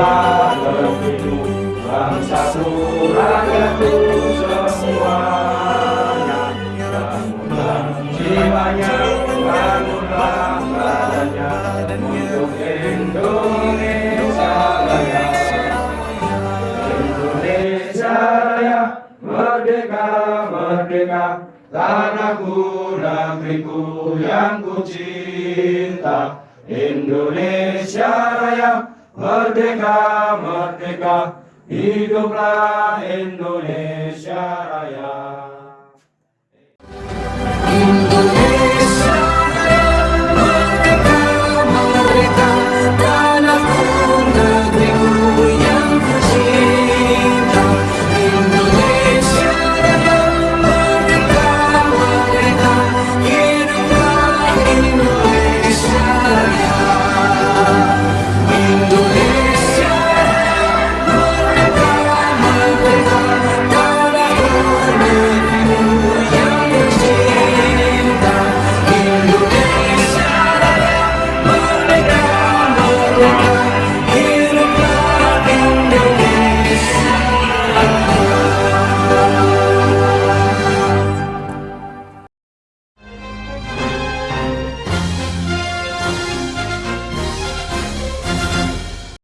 Bangsa semuanya Untuk Indonesia Raya Indonesia Raya, merdeka, merdeka Tanahku, negeriku yang ku cinta Indonesia Raya Merdeka, merdeka Hiduplah Indonesia Raya